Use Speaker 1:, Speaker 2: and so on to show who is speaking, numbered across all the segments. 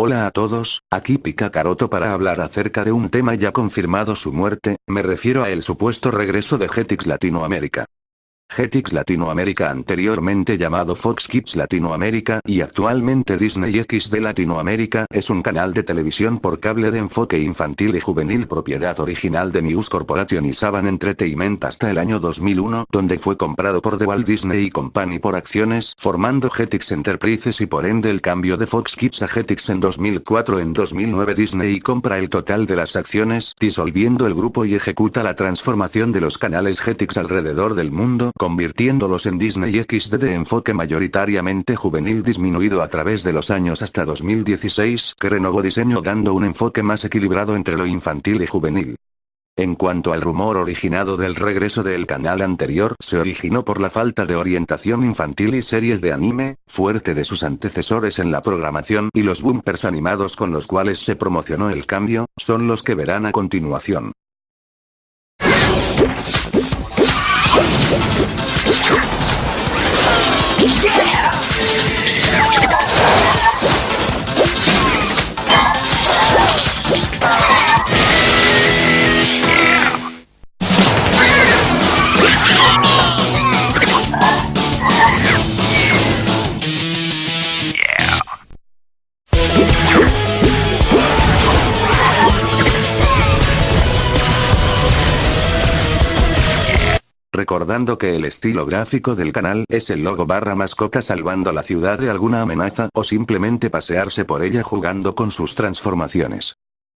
Speaker 1: Hola a todos, aquí Pica Caroto para hablar acerca de un tema ya confirmado su muerte, me refiero a el supuesto regreso de Jetix Latinoamérica. Jetix Latinoamérica anteriormente llamado Fox Kids Latinoamérica y actualmente Disney XD Latinoamérica es un canal de televisión por cable de enfoque infantil y juvenil propiedad original de News Corporation y Saban Entertainment hasta el año 2001 donde fue comprado por The Walt Disney Company por acciones formando Jetix Enterprises y por ende el cambio de Fox Kids a Jetix en 2004 en 2009 Disney compra el total de las acciones disolviendo el grupo y ejecuta la transformación de los canales Jetix alrededor del mundo convirtiéndolos en Disney XD de enfoque mayoritariamente juvenil disminuido a través de los años hasta 2016 que renovó diseño dando un enfoque más equilibrado entre lo infantil y juvenil. En cuanto al rumor originado del regreso del canal anterior, se originó por la falta de orientación infantil y series de anime, fuerte de sus antecesores en la programación y los bumpers animados con los cuales se promocionó el cambio, son los que verán a continuación. Yeah! Recordando que el estilo gráfico del canal es el logo barra mascota salvando la ciudad de alguna amenaza o simplemente pasearse por ella jugando con sus transformaciones.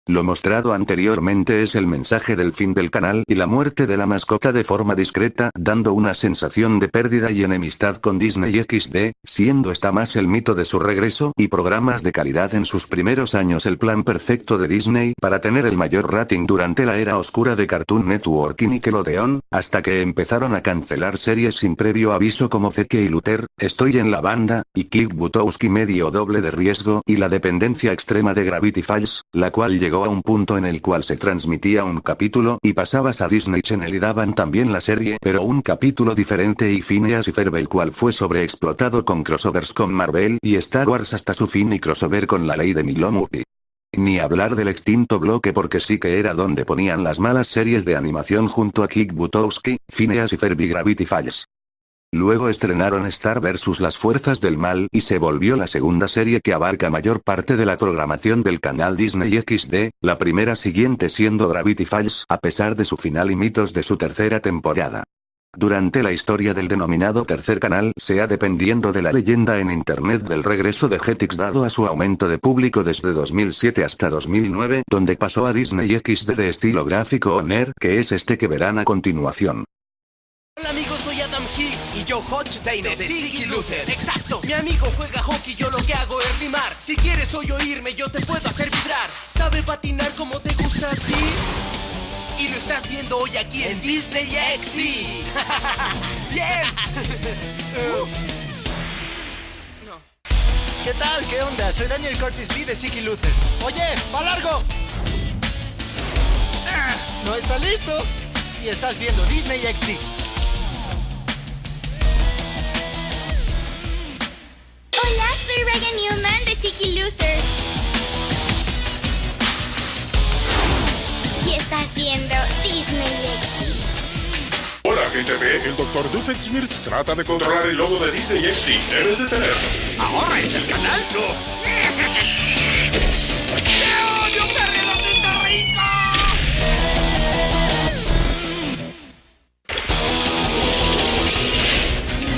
Speaker 1: Lo mostrado anteriormente es el mensaje del fin del canal y la muerte de la mascota de forma discreta, dando una sensación de pérdida y enemistad con Disney XD, siendo esta más el mito de su regreso y programas de calidad en sus primeros años. El plan perfecto de Disney para tener el mayor rating durante la era oscura de Cartoon Network y Nickelodeon, hasta que empezaron a cancelar series sin previo aviso como Zeke y Luther, Estoy en la banda, y Kick Butowski medio doble de riesgo y la dependencia extrema de Gravity Falls, la cual llegó llegó a un punto en el cual se transmitía un capítulo y pasabas a Disney Channel y daban también la serie pero un capítulo diferente y Phineas y Ferb el cual fue sobreexplotado con crossovers con Marvel y Star Wars hasta su fin y crossover con la ley de Milwaukee. Ni hablar del extinto bloque porque sí que era donde ponían las malas series de animación junto a Kick Butowski, Phineas y Ferb y Gravity Falls. Luego estrenaron Star vs. las Fuerzas del Mal y se volvió la segunda serie que abarca mayor parte de la programación del canal Disney XD, la primera siguiente siendo Gravity Falls a pesar de su final y mitos de su tercera temporada. Durante la historia del denominado tercer canal sea dependiendo de la leyenda en internet del regreso de Jetix dado a su aumento de público desde 2007 hasta 2009 donde pasó a Disney XD de estilo gráfico Oner que es este que verán a continuación.
Speaker 2: De Siggy Luther. Exacto, mi amigo juega hockey, yo lo que hago es rimar. Si quieres hoy oírme, yo te puedo hacer vibrar. ¿Sabe patinar como te gusta a ti? Y lo estás viendo hoy aquí en Disney XD. ¡Bien!
Speaker 3: ¿Qué tal? ¿Qué onda? Soy Daniel Curtis Lee de Siggy Luther. Oye, va largo. Ah, ¿No está listo? Y estás viendo Disney XD.
Speaker 4: El Dr. Doofenshmirtz trata de controlar el logo de Disney XD. Debes detenerlo.
Speaker 2: ¿Ahora es el canal? No. ¡Te odio, rico!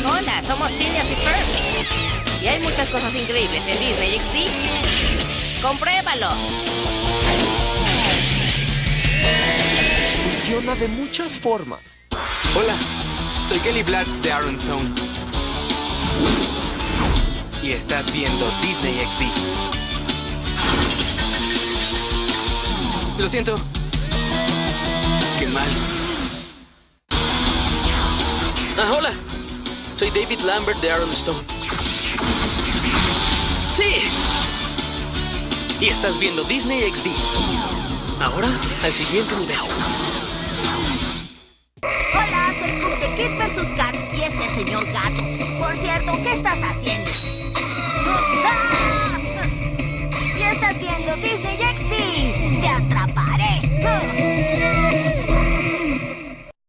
Speaker 5: Hola, somos Phineas y Ferb. Y hay muchas cosas increíbles en Disney XD. ¡Compruébalo!
Speaker 3: Funciona de muchas formas.
Speaker 6: Hola, soy Kelly Blatz de Aaron Stone. Y estás viendo Disney XD. Lo siento. Qué mal.
Speaker 7: Ah, hola. Soy David Lambert de Aaron Stone. ¡Sí! Y estás viendo Disney XD. Ahora, al siguiente nivel.
Speaker 8: ¿Qué estás haciendo? ¡Ah! Y viendo Disney XD. ¡Te atraparé!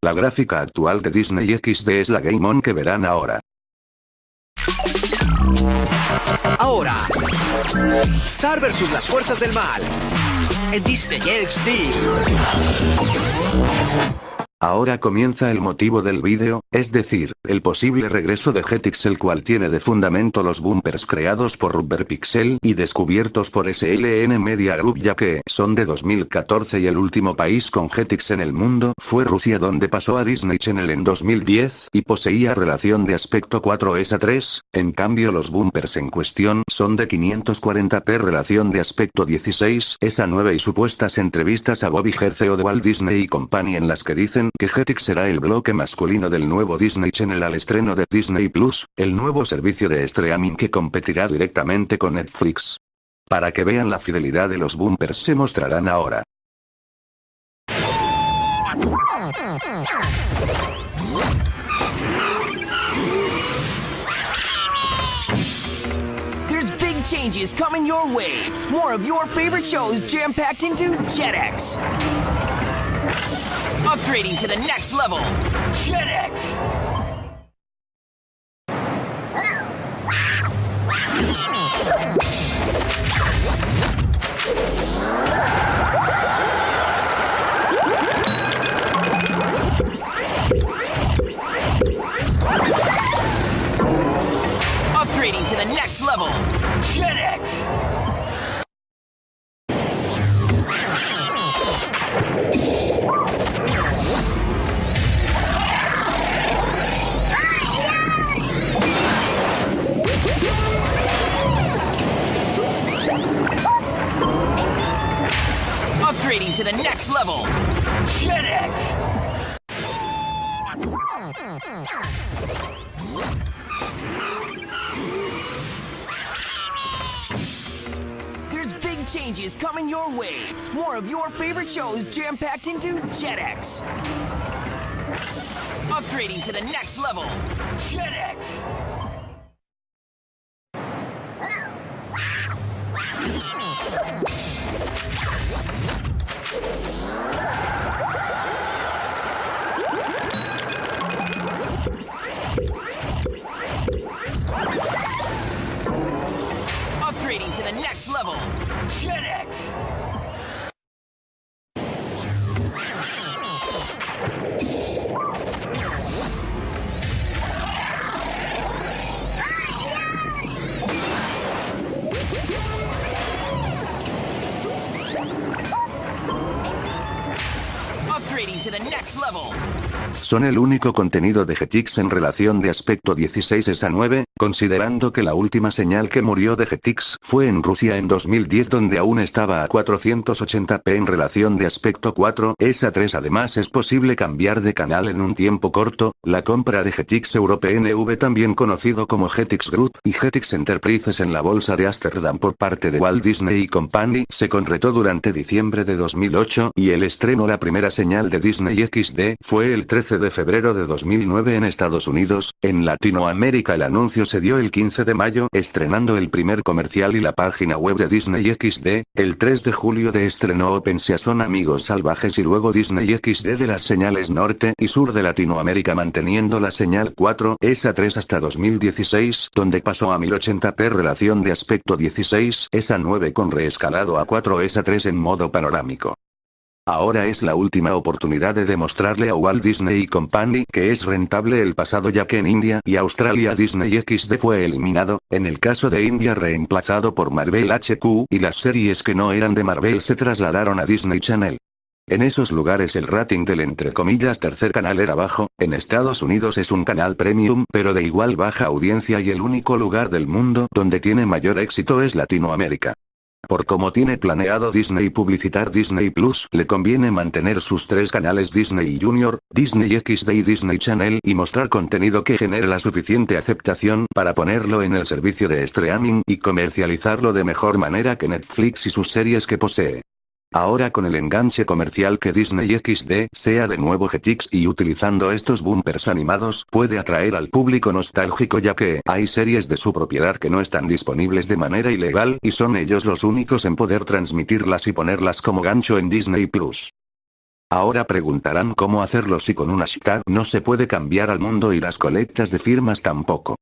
Speaker 1: La gráfica actual de Disney XD es la Game On que verán ahora.
Speaker 2: Ahora, Star versus las fuerzas del mal. En Disney XD.
Speaker 1: Ahora comienza el motivo del vídeo, es decir, el posible regreso de Jetix el cual tiene de fundamento los bumpers creados por Rubber Pixel y descubiertos por SLN Media Group ya que son de 2014 y el último país con Jetix en el mundo fue Rusia donde pasó a Disney Channel en 2010 y poseía relación de aspecto 4 ESA 3, en cambio los bumpers en cuestión son de 540p relación de aspecto 16 ESA 9 y supuestas entrevistas a Bobby Gerceo de Walt Disney y Company en las que dicen que Jetix será el bloque masculino del nuevo Disney Channel al estreno de Disney Plus, el nuevo servicio de streaming que competirá directamente con Netflix. Para que vean la fidelidad de los bumpers se mostrarán ahora.
Speaker 2: There's big changes coming your way. More of your favorite shows jam-packed into JetX. Upgrading to the next level. JetX. Changes coming your way. More of your favorite shows jam-packed into JetX. Upgrading to the next level. JetX. Level.
Speaker 1: Son el único contenido de Jetix en relación de aspecto 16 ESA 9, considerando que la última señal que murió de Jetix fue en Rusia en 2010 donde aún estaba a 480p en relación de aspecto 4 ESA 3 además es posible cambiar de canal en un tiempo corto, la compra de Jetix Europe NV también conocido como Jetix Group y Jetix Enterprises en la bolsa de Amsterdam por parte de Walt Disney Company se concretó durante diciembre de 2008 y el estreno la primera señal de Disney XD fue el 13 de febrero de 2009 en Estados Unidos, en Latinoamérica el anuncio se dio el 15 de mayo estrenando el primer comercial y la página web de Disney XD, el 3 de julio de estreno Open Son Amigos Salvajes y luego Disney XD de las señales norte y sur de Latinoamérica manteniendo la señal 4 ESA 3 hasta 2016 donde pasó a 1080p relación de aspecto 16 ESA 9 con reescalado a 4 ESA 3 en modo panorámico. Ahora es la última oportunidad de demostrarle a Walt Disney Company que es rentable el pasado ya que en India y Australia Disney XD fue eliminado, en el caso de India reemplazado por Marvel HQ y las series que no eran de Marvel se trasladaron a Disney Channel. En esos lugares el rating del entre comillas tercer canal era bajo, en Estados Unidos es un canal premium pero de igual baja audiencia y el único lugar del mundo donde tiene mayor éxito es Latinoamérica. Por como tiene planeado Disney publicitar Disney Plus, le conviene mantener sus tres canales Disney Junior, Disney XD y Disney Channel y mostrar contenido que genere la suficiente aceptación para ponerlo en el servicio de streaming y comercializarlo de mejor manera que Netflix y sus series que posee. Ahora con el enganche comercial que Disney XD sea de nuevo Jetix y utilizando estos bumpers animados puede atraer al público nostálgico ya que hay series de su propiedad que no están disponibles de manera ilegal y son ellos los únicos en poder transmitirlas y ponerlas como gancho en Disney Plus. Ahora preguntarán cómo hacerlo si con una hashtag no se puede cambiar al mundo y las colectas de firmas tampoco.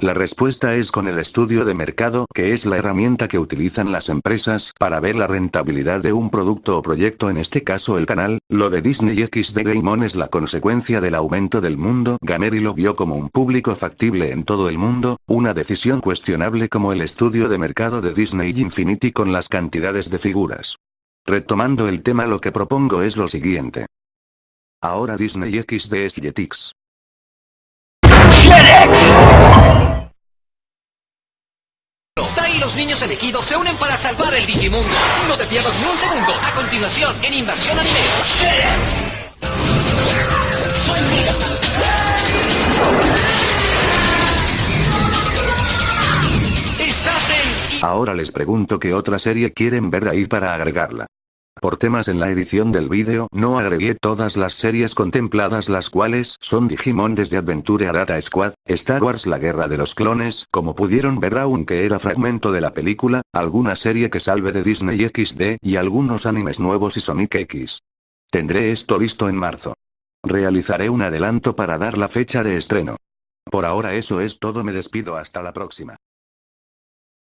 Speaker 1: La respuesta es con el estudio de mercado, que es la herramienta que utilizan las empresas para ver la rentabilidad de un producto o proyecto en este caso el canal, lo de Disney XD Game On es la consecuencia del aumento del mundo gamer y lo vio como un público factible en todo el mundo, una decisión cuestionable como el estudio de mercado de Disney Infinity con las cantidades de figuras. Retomando el tema lo que propongo es lo siguiente. Ahora Disney XD es Jetix.
Speaker 2: Tai y los niños elegidos se unen para salvar el Digimundo. No te pierdas ni un segundo. A continuación, en Invasión Anime. ¡Sheds! Soy Mega. Estás en...
Speaker 1: Ahora les pregunto qué otra serie quieren ver ahí para agregarla. Por temas en la edición del vídeo no agregué todas las series contempladas las cuales son Digimon desde Adventure a Data Squad, Star Wars La Guerra de los Clones, como pudieron ver aunque era fragmento de la película, alguna serie que salve de Disney XD y algunos animes nuevos y Sonic X. Tendré esto listo en marzo. Realizaré un adelanto para dar la fecha de estreno. Por ahora eso es todo me despido hasta la próxima.